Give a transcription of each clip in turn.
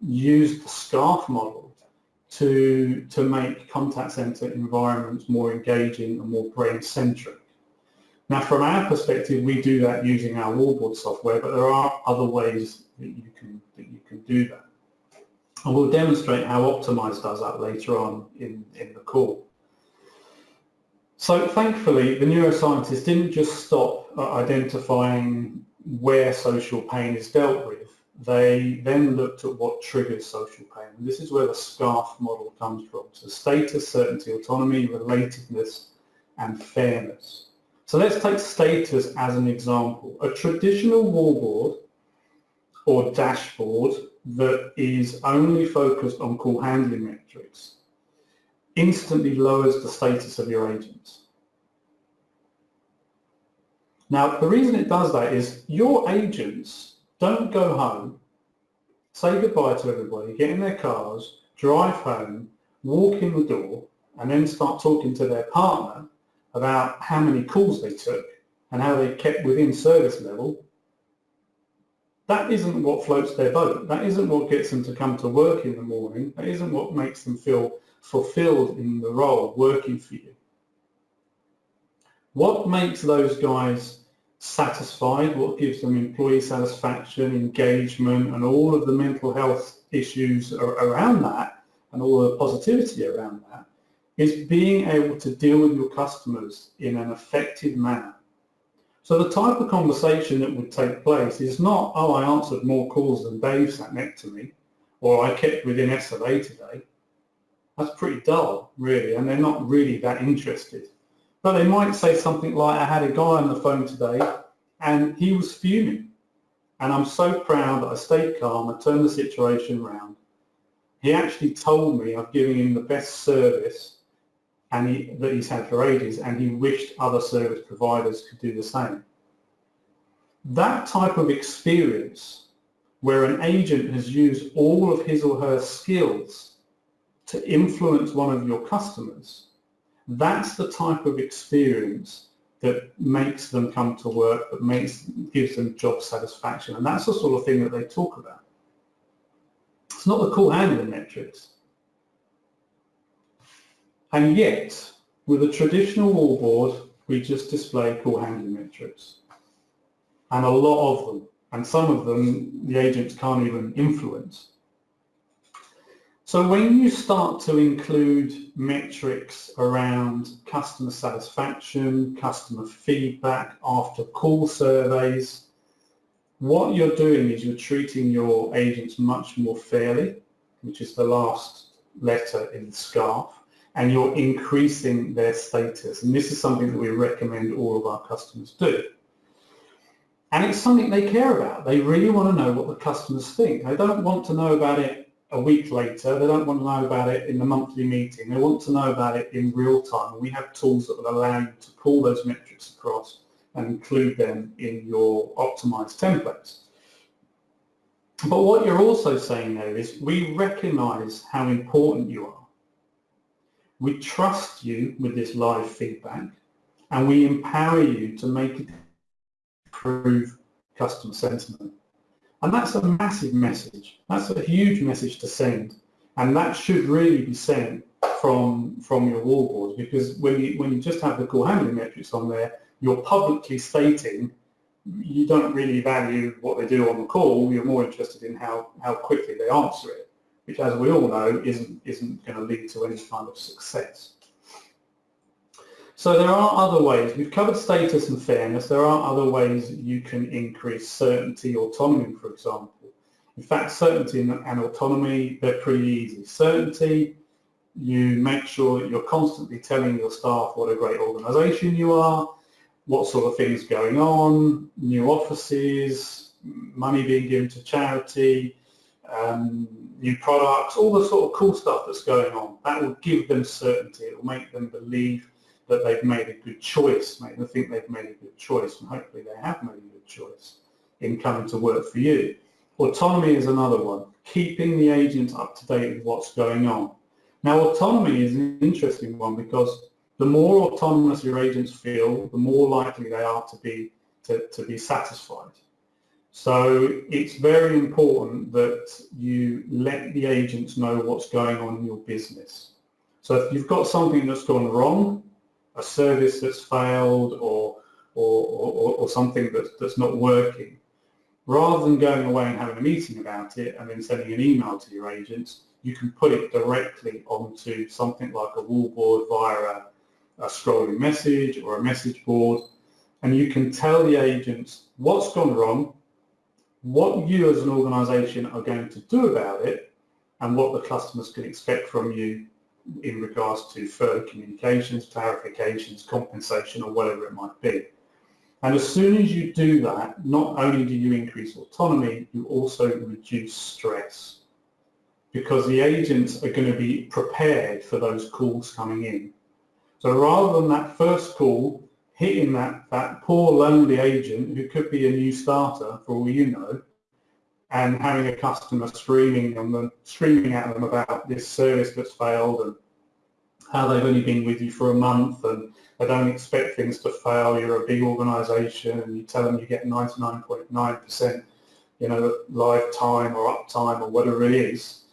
used the SCARF model to, to make contact center environments more engaging and more brain-centric. Now, from our perspective, we do that using our wallboard software, but there are other ways that you can, that you can do that. And we'll demonstrate how Optimize does that later on in, in the call. So thankfully, the neuroscientists didn't just stop identifying where social pain is dealt with. They then looked at what triggers social pain. And this is where the SCARF model comes from. So status, certainty, autonomy, relatedness, and fairness. So let's take status as an example. A traditional wallboard or dashboard that is only focused on call handling metrics instantly lowers the status of your agents. Now, the reason it does that is your agents don't go home, say goodbye to everybody, get in their cars, drive home, walk in the door, and then start talking to their partner about how many calls they took and how they kept within service level, that isn't what floats their boat. That isn't what gets them to come to work in the morning. That isn't what makes them feel fulfilled in the role working for you. What makes those guys satisfied, what gives them employee satisfaction, engagement, and all of the mental health issues around that, and all the positivity around that, is being able to deal with your customers in an effective manner. So the type of conversation that would take place is not, oh, I answered more calls than Dave sat next to me, or I kept within SLA today. That's pretty dull, really, and they're not really that interested. But they might say something like, I had a guy on the phone today, and he was fuming. And I'm so proud that I stayed calm, I turned the situation around. He actually told me I've given him the best service and he, that he's had for ages, and he wished other service providers could do the same. That type of experience where an agent has used all of his or her skills to influence one of your customers, that's the type of experience that makes them come to work, that makes gives them job satisfaction. And that's the sort of thing that they talk about. It's not the call handling metrics. And yet, with a traditional wallboard, we just display call handling metrics. And a lot of them, and some of them the agents can't even influence. So when you start to include metrics around customer satisfaction, customer feedback, after call surveys, what you're doing is you're treating your agents much more fairly, which is the last letter in the SCARF and you're increasing their status. And this is something that we recommend all of our customers do. And it's something they care about. They really want to know what the customers think. They don't want to know about it a week later. They don't want to know about it in the monthly meeting. They want to know about it in real time. We have tools that will allow you to pull those metrics across and include them in your optimized templates. But what you're also saying there is we recognize how important you are we trust you with this live feedback and we empower you to make it improve customer sentiment. And that's a massive message. That's a huge message to send. And that should really be sent from, from your wallboards because when you, when you just have the call handling metrics on there, you're publicly stating you don't really value what they do on the call. You're more interested in how, how quickly they answer it which as we all know isn't, isn't going to lead to any kind of success. So there are other ways. We've covered status and fairness. There are other ways you can increase certainty, autonomy, for example. In fact, certainty and autonomy, they're pretty easy. Certainty, you make sure that you're constantly telling your staff what a great organisation you are, what sort of things going on, new offices, money being given to charity, um, new products, all the sort of cool stuff that's going on. That will give them certainty. It will make them believe that they've made a good choice, make them think they've made a good choice, and hopefully they have made a good choice in coming to work for you. Autonomy is another one, keeping the agents up to date with what's going on. Now, autonomy is an interesting one because the more autonomous your agents feel, the more likely they are to be to, to be satisfied. So it's very important that you let the agents know what's going on in your business. So if you've got something that's gone wrong, a service that's failed or, or, or, or something that's, that's not working, rather than going away and having a meeting about it and then sending an email to your agents, you can put it directly onto something like a wallboard via a, a scrolling message or a message board and you can tell the agents what's gone wrong, what you as an organisation are going to do about it and what the customers can expect from you in regards to further communications, clarifications, compensation or whatever it might be. And as soon as you do that, not only do you increase autonomy, you also reduce stress because the agents are going to be prepared for those calls coming in. So rather than that first call hitting that, that poor lonely agent who could be a new starter for all you know, and having a customer screaming on them, screaming at them about this service that's failed and how they've only been with you for a month and they don't expect things to fail. You're a big organisation and you tell them you get 99.9% you know, lifetime or uptime or whatever it is.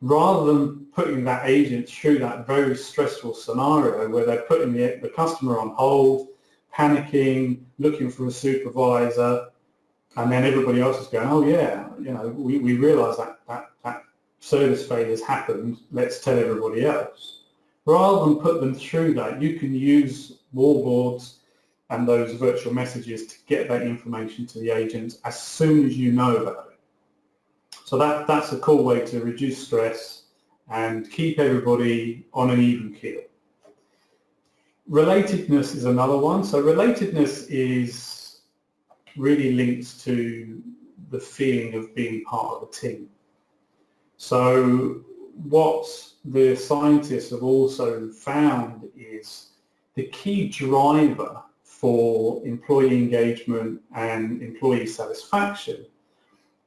Rather than putting that agent through that very stressful scenario where they're putting the, the customer on hold, panicking, looking for a supervisor, and then everybody else is going, oh yeah, you know, we, we realise that, that, that service failure has happened, let's tell everybody else. Rather than put them through that, you can use wallboards and those virtual messages to get that information to the agents as soon as you know about it. So that, that's a cool way to reduce stress and keep everybody on an even keel. Relatedness is another one. So relatedness is really links to the feeling of being part of a team. So what the scientists have also found is the key driver for employee engagement and employee satisfaction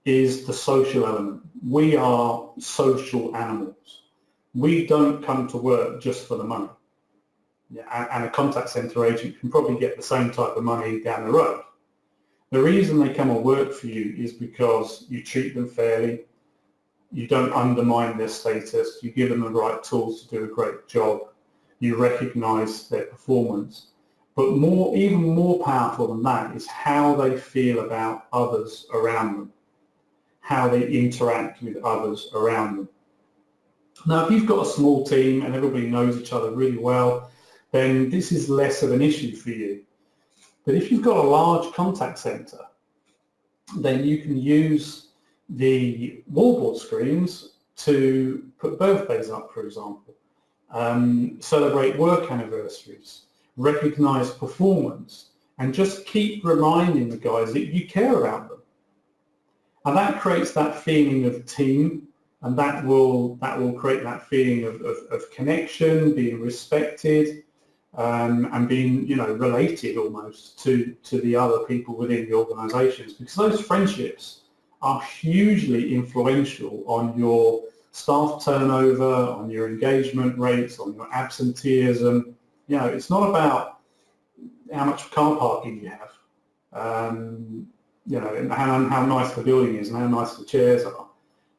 is the social element. We are social animals. We don't come to work just for the money and a contact centre agent can probably get the same type of money down the road. The reason they come and work for you is because you treat them fairly, you don't undermine their status, you give them the right tools to do a great job, you recognise their performance. But more, even more powerful than that is how they feel about others around them, how they interact with others around them. Now, if you've got a small team and everybody knows each other really well, then this is less of an issue for you. But if you've got a large contact center, then you can use the wallboard screens to put birthdays up, for example, um, celebrate work anniversaries, recognize performance, and just keep reminding the guys that you care about them. And that creates that feeling of team, and that will, that will create that feeling of, of, of connection, being respected, um, and being, you know, related almost to, to the other people within the organisations because those friendships are hugely influential on your staff turnover, on your engagement rates, on your absenteeism. You know, it's not about how much car parking you have, um, you know, and how, how nice the building is and how nice the chairs are.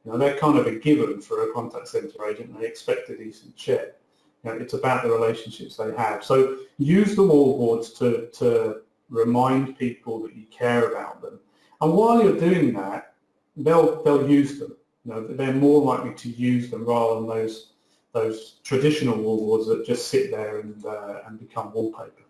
You know, they're kind of a given for a contact centre agent. They expect a decent chair. You know, it's about the relationships they have. So use the wallboards to, to remind people that you care about them. And while you're doing that, they'll, they'll use them. You know, they're more likely to use them rather than those, those traditional wallboards that just sit there and, uh, and become wallpaper.